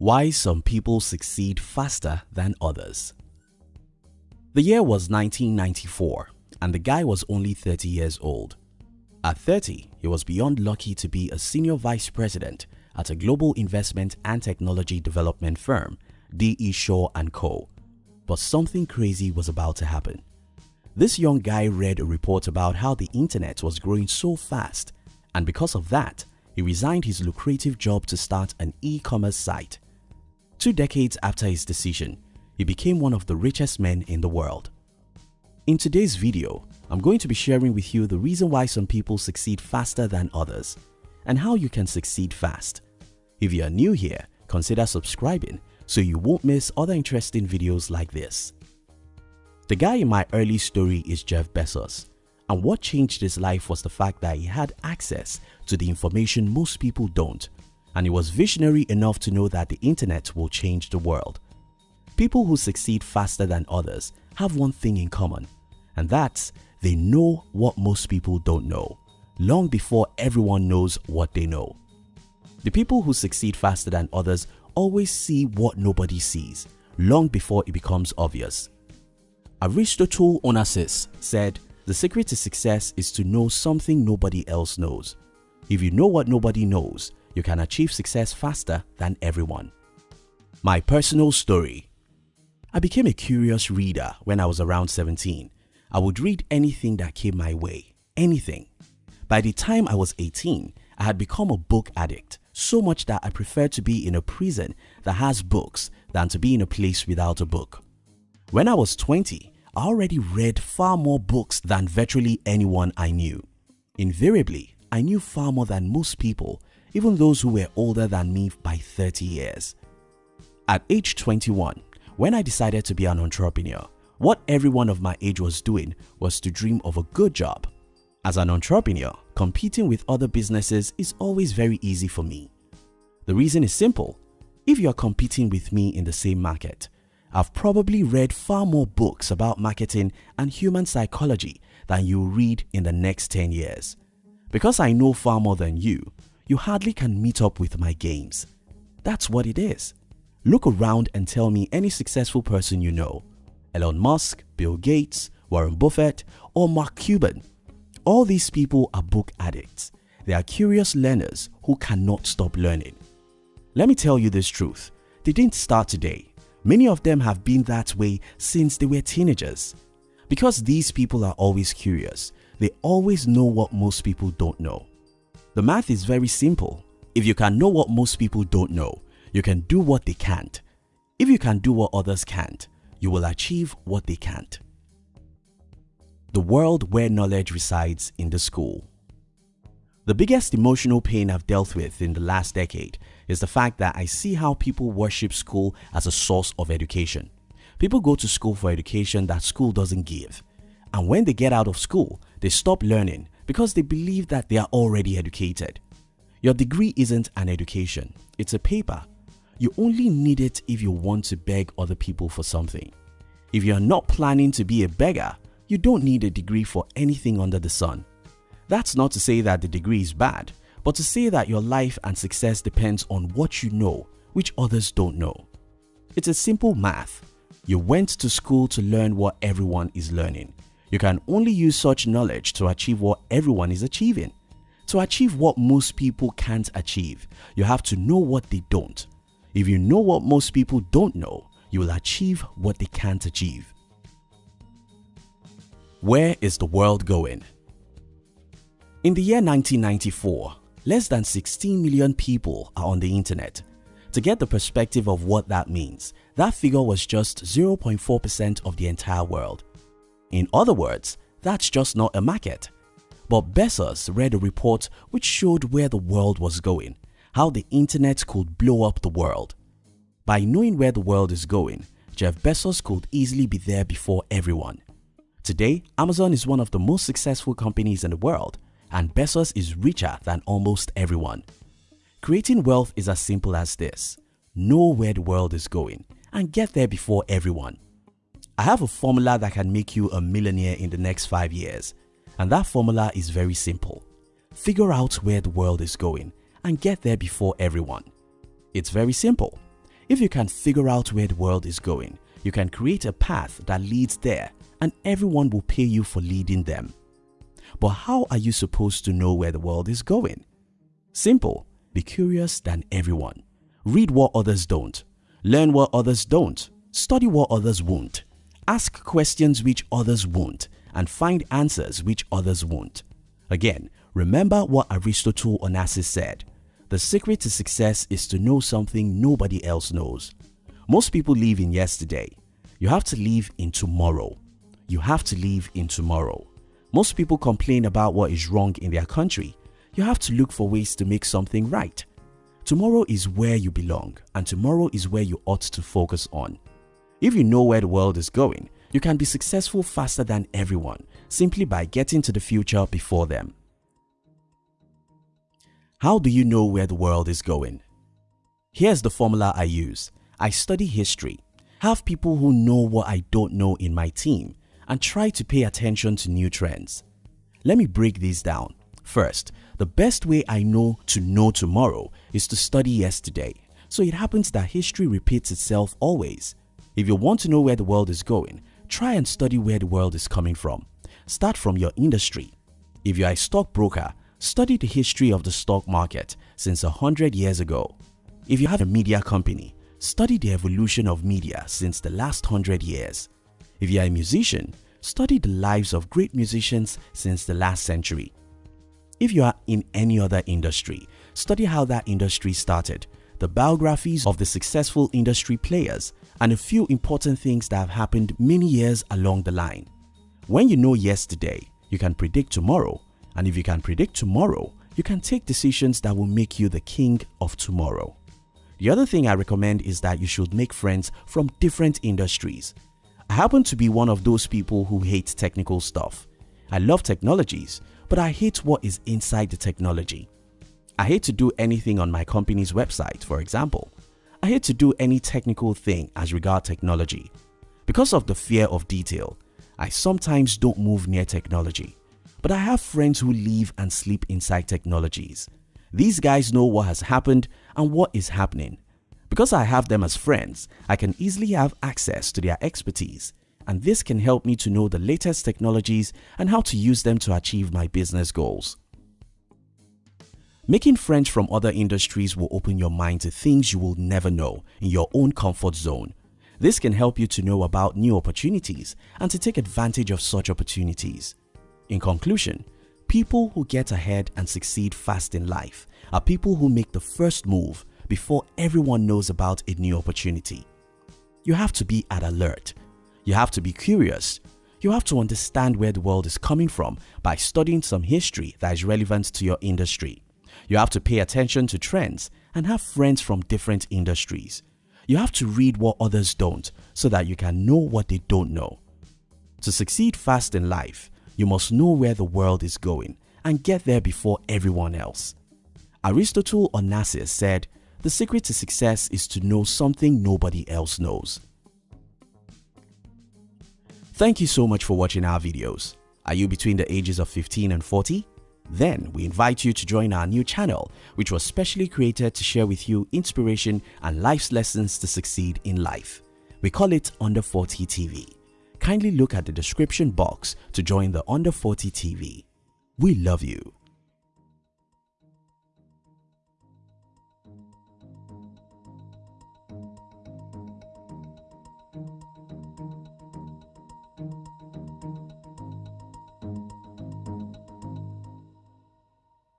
Why some people succeed faster than others. The year was 1994 and the guy was only 30 years old. At 30, he was beyond lucky to be a senior vice president at a global investment and technology development firm, D.E. Shaw & Co. But something crazy was about to happen. This young guy read a report about how the internet was growing so fast and because of that, he resigned his lucrative job to start an e-commerce site. Two decades after his decision, he became one of the richest men in the world. In today's video, I'm going to be sharing with you the reason why some people succeed faster than others and how you can succeed fast. If you are new here, consider subscribing so you won't miss other interesting videos like this. The guy in my early story is Jeff Bezos and what changed his life was the fact that he had access to the information most people don't and he was visionary enough to know that the internet will change the world. People who succeed faster than others have one thing in common and that's they know what most people don't know long before everyone knows what they know. The people who succeed faster than others always see what nobody sees long before it becomes obvious. Aristotle Onassis said, the secret to success is to know something nobody else knows. If you know what nobody knows, you can achieve success faster than everyone. My personal story I became a curious reader when I was around 17. I would read anything that came my way, anything. By the time I was 18, I had become a book addict, so much that I preferred to be in a prison that has books than to be in a place without a book. When I was 20, I already read far more books than virtually anyone I knew. Invariably, I knew far more than most people, even those who were older than me by 30 years. At age 21, when I decided to be an entrepreneur, what everyone of my age was doing was to dream of a good job. As an entrepreneur, competing with other businesses is always very easy for me. The reason is simple. If you are competing with me in the same market, I've probably read far more books about marketing and human psychology than you'll read in the next 10 years. Because I know far more than you, you hardly can meet up with my games. That's what it is. Look around and tell me any successful person you know. Elon Musk, Bill Gates, Warren Buffett or Mark Cuban. All these people are book addicts. They are curious learners who cannot stop learning. Let me tell you this truth. They didn't start today Many of them have been that way since they were teenagers. Because these people are always curious, they always know what most people don't know. The math is very simple. If you can know what most people don't know, you can do what they can't. If you can do what others can't, you will achieve what they can't. The world where knowledge resides in the school. The biggest emotional pain I've dealt with in the last decade is the fact that I see how people worship school as a source of education. People go to school for education that school doesn't give. And when they get out of school, they stop learning because they believe that they are already educated. Your degree isn't an education, it's a paper. You only need it if you want to beg other people for something. If you are not planning to be a beggar, you don't need a degree for anything under the sun. That's not to say that the degree is bad, but to say that your life and success depends on what you know which others don't know. It's a simple math. You went to school to learn what everyone is learning. You can only use such knowledge to achieve what everyone is achieving. To achieve what most people can't achieve, you have to know what they don't. If you know what most people don't know, you will achieve what they can't achieve. Where is the world going? In the year 1994, less than 16 million people are on the internet. To get the perspective of what that means, that figure was just 0.4% of the entire world. In other words, that's just not a market. But Bezos read a report which showed where the world was going, how the internet could blow up the world. By knowing where the world is going, Jeff Bezos could easily be there before everyone. Today, Amazon is one of the most successful companies in the world and Bezos is richer than almost everyone. Creating wealth is as simple as this. Know where the world is going and get there before everyone. I have a formula that can make you a millionaire in the next 5 years and that formula is very simple. Figure out where the world is going and get there before everyone. It's very simple. If you can figure out where the world is going, you can create a path that leads there and everyone will pay you for leading them. But how are you supposed to know where the world is going? Simple, be curious than everyone. Read what others don't. Learn what others don't. Study what others won't. Ask questions which others won't and find answers which others won't. Again, remember what Aristotle Onassis said. The secret to success is to know something nobody else knows. Most people live in yesterday. You have to live in tomorrow. You have to live in tomorrow. Most people complain about what is wrong in their country. You have to look for ways to make something right. Tomorrow is where you belong and tomorrow is where you ought to focus on. If you know where the world is going, you can be successful faster than everyone simply by getting to the future before them. How do you know where the world is going? Here's the formula I use. I study history, have people who know what I don't know in my team, and try to pay attention to new trends. Let me break these down. First, the best way I know to know tomorrow is to study yesterday. So it happens that history repeats itself always. If you want to know where the world is going, try and study where the world is coming from. Start from your industry. If you are a stockbroker, Study the history of the stock market since a hundred years ago. If you have a media company, study the evolution of media since the last hundred years. If you are a musician, study the lives of great musicians since the last century. If you are in any other industry, study how that industry started, the biographies of the successful industry players, and a few important things that have happened many years along the line. When you know yesterday, you can predict tomorrow and if you can predict tomorrow, you can take decisions that will make you the king of tomorrow. The other thing I recommend is that you should make friends from different industries. I happen to be one of those people who hate technical stuff. I love technologies, but I hate what is inside the technology. I hate to do anything on my company's website, for example. I hate to do any technical thing as regard technology. Because of the fear of detail, I sometimes don't move near technology. But I have friends who live and sleep inside technologies. These guys know what has happened and what is happening. Because I have them as friends, I can easily have access to their expertise and this can help me to know the latest technologies and how to use them to achieve my business goals. Making friends from other industries will open your mind to things you will never know in your own comfort zone. This can help you to know about new opportunities and to take advantage of such opportunities. In conclusion, people who get ahead and succeed fast in life are people who make the first move before everyone knows about a new opportunity. You have to be at alert. You have to be curious. You have to understand where the world is coming from by studying some history that is relevant to your industry. You have to pay attention to trends and have friends from different industries. You have to read what others don't so that you can know what they don't know. To succeed fast in life, you must know where the world is going and get there before everyone else. Aristotle Onassis said, the secret to success is to know something nobody else knows. Thank you so much for watching our videos. Are you between the ages of 15 and 40? Then we invite you to join our new channel which was specially created to share with you inspiration and life's lessons to succeed in life. We call it Under 40 TV kindly look at the description box to join the Under 40 TV. We love you.